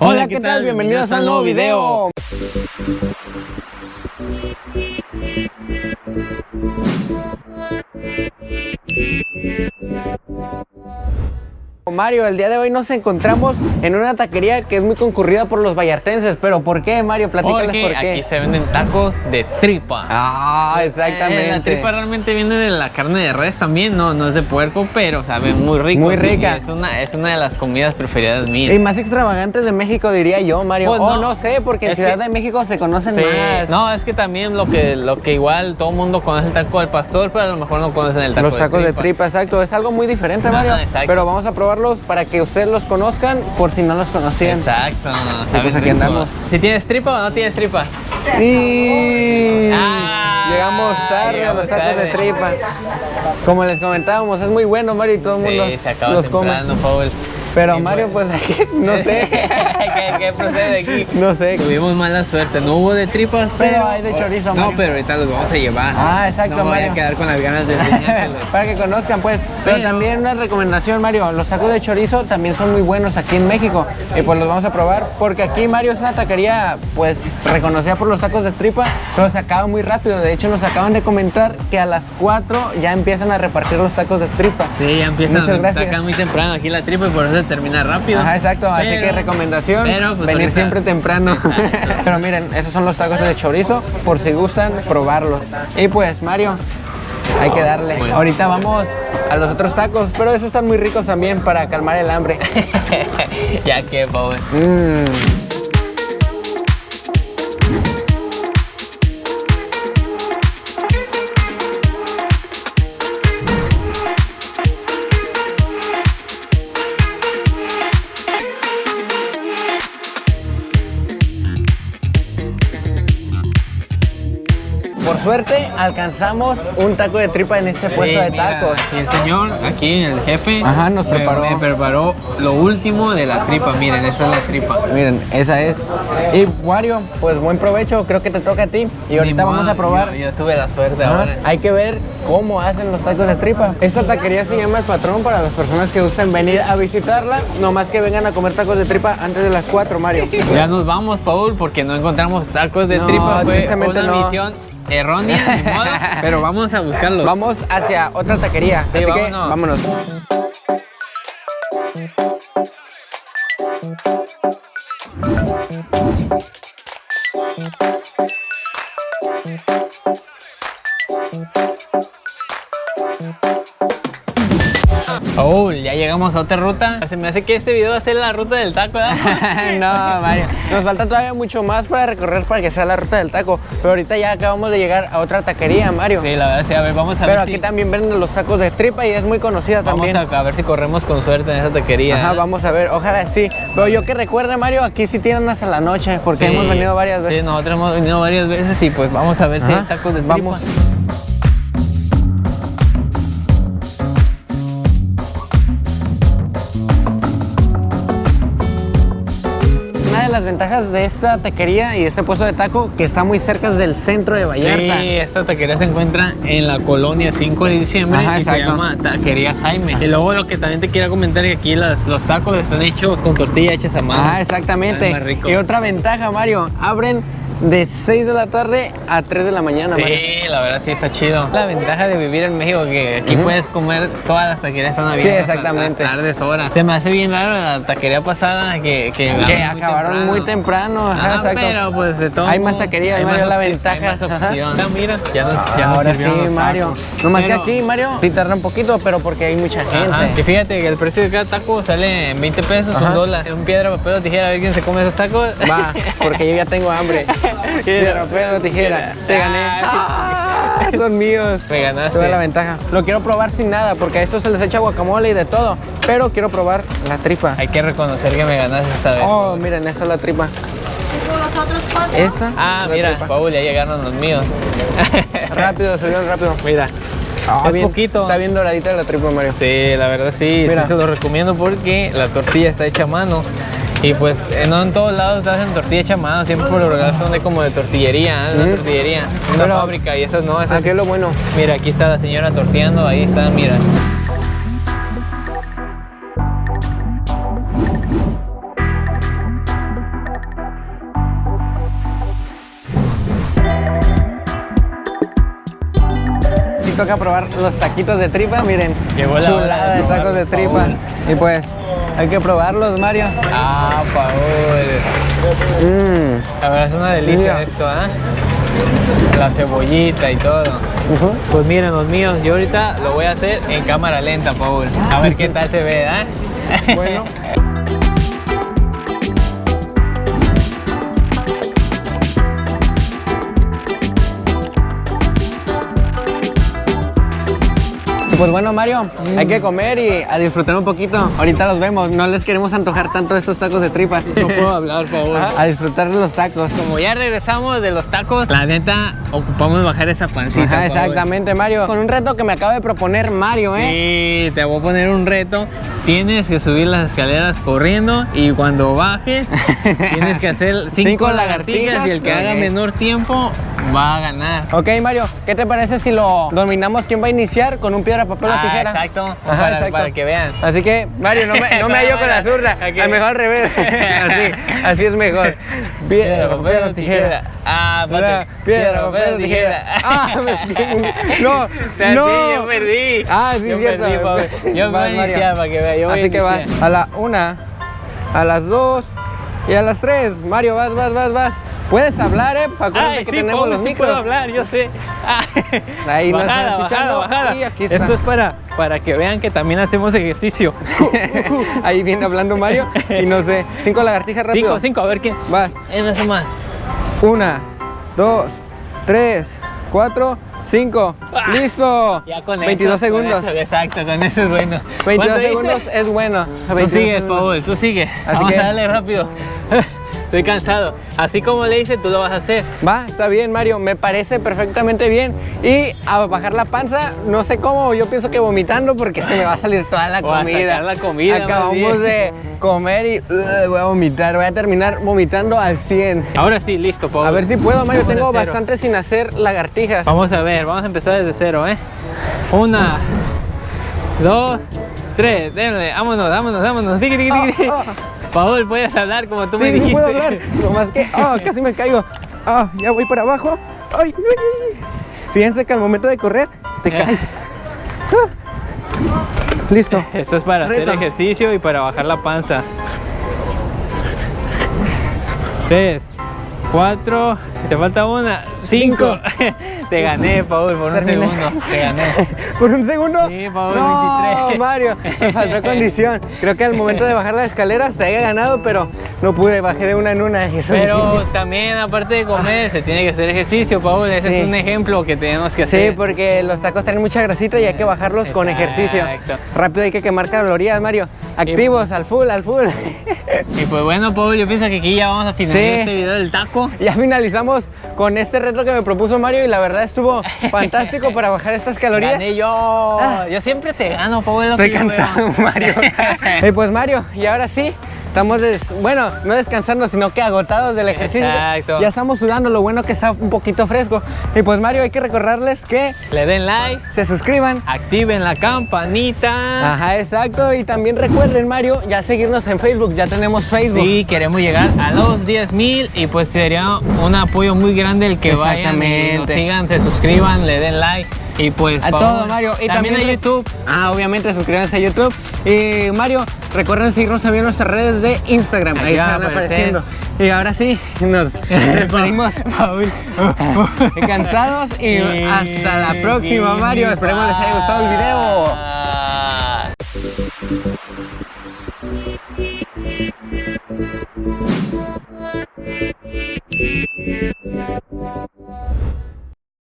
Hola, ¿qué tal? Bienvenidos a un nuevo video. Mario, el día de hoy nos encontramos en una taquería que es muy concurrida por los vallartenses, pero ¿por qué, Mario? Platícales Porque por qué. aquí se venden tacos de tripa. Ah, exactamente. Eh, la tripa realmente viene de la carne de res también, no, no es de puerco, pero sabe muy rico. Muy rica. Es una, es una de las comidas preferidas mías. Y más extravagantes de México, diría yo, Mario. Pues oh, no. no sé, porque en Ciudad que- de México se conocen Sí, más. no, es que también lo que, lo que igual todo el mundo conoce el taco del pastor, pero a lo mejor no conocen el taco los tacos de tripa. tripa, exacto. Es algo muy diferente, Mario. Pero vamos a probarlos para que ustedes los conozcan por si no los conocían. Exacto. pues saben aquí rico. andamos. Si tienes tripa o no tienes tripa. Y Ah, llegamos tarde a los llegamos tacos de tripa. Como les comentábamos, es muy bueno, Mario, y todo el mundo Sí, se acaba los come. temprano, Paul. Pero Mario, pues aquí, no sé. ¿Qué, qué procede aquí? no sé. Tuvimos mala suerte, no hubo de tripas, Pero pero... hay de chorizo, No, Mario. pero ahorita los vamos a llevar. Ah, exacto, no voy Mario. a quedar con las ganas de. Para que conozcan, pues. Pero, Pero- también una recomendación, Mario. Los tacos de chorizo también son muy buenos aquí en México. Y pues los vamos a probar. Porque aquí, Mario, es una taquería, pues, reconocida por los tacos de tripa. Pero se acaba muy rápido. De hecho, nos acaban de comentar que a las 4 ya empiezan a repartir los tacos de tripa. Sí, ya empiezan, Muchas gracias. sacan muy temprano aquí la tripa y por eso se termina rápido. Ajá, exacto. Así que recomendación, pero, pues, venir ahorita- siempre temprano. Pero miren, esos son los tacos de chorizo, por si gustan probarlos. Y pues, Mario, hay que darle. Bueno. Ahorita vamos a los otros tacos, pero esos están muy ricos también para calmar el hambre. ya que, Paul. Mm. Por suerte alcanzamos un taco de tripa en este puesto de mira, tacos. aquí el señor, aquí el jefe, Ajá, nos me- preparó. Me, preparó lo último de la tripa. Miren, esa es la tripa. Miren, esa es. Y Wario, pues buen provecho, creo que te toca a ti. Y ahorita Ni vamos a probar. Yo, yo tuve la suerte Ajá, ahora. Hay que ver cómo hacen los tacos de tripa. Esta taquería se llama El Patrón para las personas que gusten venir a visitarla. Nomás que vengan a comer tacos de tripa antes de las 4, Mario. Ya nos vamos, Paul, porque no encontramos tacos de No, tripa. Fue una no. misión errónea, ni modo, pero vamos a buscarlos. Vamos hacia otra taquería. Sí, así que vámonos. vámonos. Paul, ya llegamos a otra ruta. Se me hace que este video va a ser la ruta del taco, ¿verdad? no, Mario. Nos falta todavía mucho más para recorrer para que sea la ruta del taco. Pero ahorita ya acabamos de llegar a otra taquería, Mario. Sí, la verdad, sí. A ver, vamos a Pero ver aquí si... también venden los tacos de tripa y es muy conocida Vamos también. a, a ver si corremos con suerte en esa taquería. Ajá, vamos a ver, ojalá sí. Pero yo que recuerde, Mario, aquí sí tienen hasta la noche, porque Sí, hemos venido varias veces. Sí, nosotros hemos venido varias veces y pues vamos a ver si hay tacos de tripa. Vamos. Las ventajas de esta taquería y este puesto de taco que está muy cerca del centro de Vallarta. Sí, esta taquería se encuentra en la colonia 5 de diciembre Ajá, y se exacto. llama Taquería Jaime. Y luego lo que también te quiero comentar es que aquí las- los tacos están hechos con tortilla hechas a mano. Ah, exactamente. Y otra ventaja, Mario, abren de 6 de la tarde a 3 de la mañana, Mario. Sí, la verdad sí está chido. La ventaja de vivir en México que aquí puedes comer todas las taquerías están abiertas. exactamente. A tardes, horas. Se me hace bien raro la taquería pasada que, que, Que abrieron muy acabaron muy temprano, ajá, Ah, exacto. pero pues de todo Hay más taquerías, hay Mario, más la ventaja. Ajá. opción. Ah, mira, ya nos, ya nos Ahora sí, los Mario. No más que aquí, Mario, sí tarda un poquito, pero porque hay mucha gente. Ajá, Y fíjate que el precio de cada taco sale en 20 pesos, Ajá. un dólar. Un piedra, papel o tijera, a ver quién se come esos tacos. Va, porque yo ya tengo hambre. Piedra, papel o tijera. Te gané. Ah, son míos. Me ganaste. Tuve la ventaja. Lo quiero probar sin nada, porque a esto se les echa guacamole y de todo. Pero quiero probar la tripa. Hay que reconocer que me ganaste esta vez. Oh, miren, esa es la tripa. Esta. ah, es mira. Paul, ya llegaron los míos. Rápido, salieron rápido. Mira. Es poquito. Está bien doradita la tripa, Mario. Sí, la verdad sí, Mira. sí se lo recomiendo porque la tortilla está hecha a mano. Y pues no en todos lados hacen tortilla hecha mano, siempre por lo general son de como de tortillería, ¿eh? una tortillería, una fábrica y esas no. Esas, aquí ah, es lo bueno. Mira, aquí está la señora torteando, ahí está, mira. Toca probar los taquitos de tripa, miren. Llegó la chulada de tacos de tripa. Y pues hay que probarlos, Mario. Ah, Paul. Mmm. La verdad es una delicia Mira. esto, ¿ah? La cebollita y todo. Pues miren los míos, yo ahorita lo voy a hacer en cámara lenta, Paul. A ver qué tal se ve, ¿ah? Bueno. Pues bueno, Mario, hay que comer y a disfrutar un poquito. Ahorita los vemos, no les queremos antojar tanto estos tacos de tripa. No puedo hablar, Paul. A disfrutar de los tacos. Como ya regresamos de los tacos, la neta, ocupamos bajar esa pancita. Ajá, exactamente, Mario. Con un reto que me acaba de proponer Mario, ¿eh? Sí, te voy a poner un reto. Tienes que subir las escaleras corriendo y cuando bajes tienes que hacer cinco, Cinco lagartijas, lagartijas, y el que haga menor tiempo va a ganar. Ok, Mario, ¿qué te parece si lo dominamos quién va a iniciar con un piedra, papel o Ah, tijera? exacto, Ajá, para, exacto. para que vean. Así que, Mario, no me, no me hallo con la zurda. Ok. A lo mejor al revés. así, así es mejor. Piedra, papel o tijera. Ah, Piedra, piedra, papel o tijera. Ah, me- no, no. yo perdí. Ah, sí, yo es cierto. Perdí. Yo voy a iniciar para que vean. Yo Así que vas a la una, a las dos y a las tres. Mario, vas, vas, vas, vas. Puedes hablar, ¿eh? Acuérdate Ay, que sí, tenemos los sí micros. puedo hablar, yo sé. Ah. Ahí nos están bajada, escuchando. bajada, bajada. Y aquí está. Esto es para, para que vean que también hacemos ejercicio. Ahí viene hablando Mario y no sé. Cinco lagartijas rápido. cinco, cinco, a ver quién. Vas. No sé más. Una, dos, tres, cuatro, cinco. Ah, ¡Listo! Ya con 22 eso, con segundos. eso, exacto, con eso es bueno. 22 ¿Cuánto dice? segundos es bueno. Tú 22 sigues, segundos. Paul, tú sigues. Vamos que- a darle rápido. Estoy cansado. Así como le hice, tú lo vas a hacer. Va, está bien, Mario. Me parece perfectamente bien. Y a bajar la panza, no sé cómo. Yo pienso que vomitando porque se me va a salir toda la O a comida. sacar la comida, Acabamos de comer y uh, voy a vomitar. Voy a terminar vomitando al 100. Ahora sí, listo, Paul. A ver si puedo, Mario. Vamos Tengo bastante sin hacer lagartijas. Vamos a ver, vamos a empezar desde cero, ¿eh? Una, dos, tres, déjale, vámonos, vámonos, vámonos. Tiki, tiki, tiki, Paul, puedes hablar como tú me dijiste. sí puedo hablar. No más que, ah, casi me caigo. Ah, ya voy para abajo. Ay, ay, ay, ay. Fíjense que al momento de correr te Eh. caes. Ah. Listo. Esto es para Reto. hacer ejercicio y para bajar la panza. Tres, cuatro, te falta una, cinco. te gané, Paul, por un segundo. Te gané. ¿Por un segundo? Sí, Paul, no, 23. Mario, me faltó condición. Creo que al momento de bajar las escaleras te había ganado, pero no pude, bajé de una en una. eso Pero también, aparte de comer, se tiene que hacer ejercicio, Paul. Ese Sí. es un ejemplo que tenemos que Sí, hacer. porque los tacos tienen mucha grasita y hay que bajarlos con ejercicio. Rápido hay que quemar calorías, Mario. Activos, al full, al full. Y pues bueno, Paul, yo pienso que aquí ya vamos a finalizar Sí. este video del taco. Ya finalizamos con este reto que me propuso Mario y la verdad estuvo fantástico para bajar estas calorías. Gané yo. Yo siempre te gano, Paul. es lo Estoy cansado, Mario. Eh, pues Mario, y ahora sí, estamos, des- bueno, no descansando, sino que agotados del ejercicio. Exacto. Ya estamos sudando, lo bueno que está un poquito fresco. Y pues Mario, hay que recordarles que Le den like, se suscriban. activen la campanita. Ajá, exacto. Y también recuerden, Mario, ya seguirnos en Facebook. Ya tenemos Facebook. Sí, queremos llegar a los 10 mil y pues sería un apoyo muy grande el que vayan y nos sigan, se suscriban, le den like y pues A todo, Mario. Y también, también a YouTube. Ah, obviamente suscríbanse a YouTube. Y Mario, recuerden seguirnos también en nuestras redes de Instagram. Ahí están apareciendo. Y ahora sí, nos despedimos cansados y hasta la próxima, Mario. Esperemos les haya gustado el video.